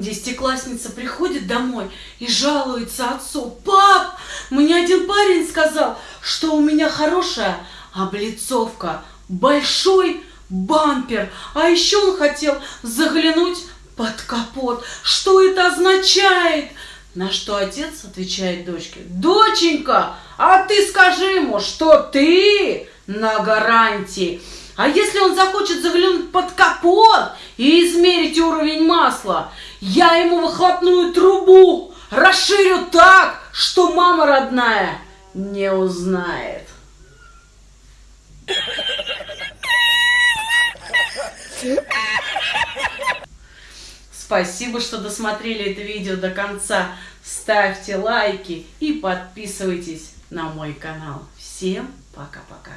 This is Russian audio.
Десятиклассница приходит домой и жалуется отцу. Пап, мне один парень сказал, что у меня хорошая облицовка, большой бампер, а еще он хотел заглянуть под капот. Что это означает? На что отец отвечает дочке, доченька, а ты скажи ему, что ты на гарантии. А если он захочет заглянуть под капот и измерить уровень масла, я ему выхлопную трубу расширю так, что мама родная не узнает. Спасибо, что досмотрели это видео до конца. Ставьте лайки и подписывайтесь на мой канал. Всем пока-пока.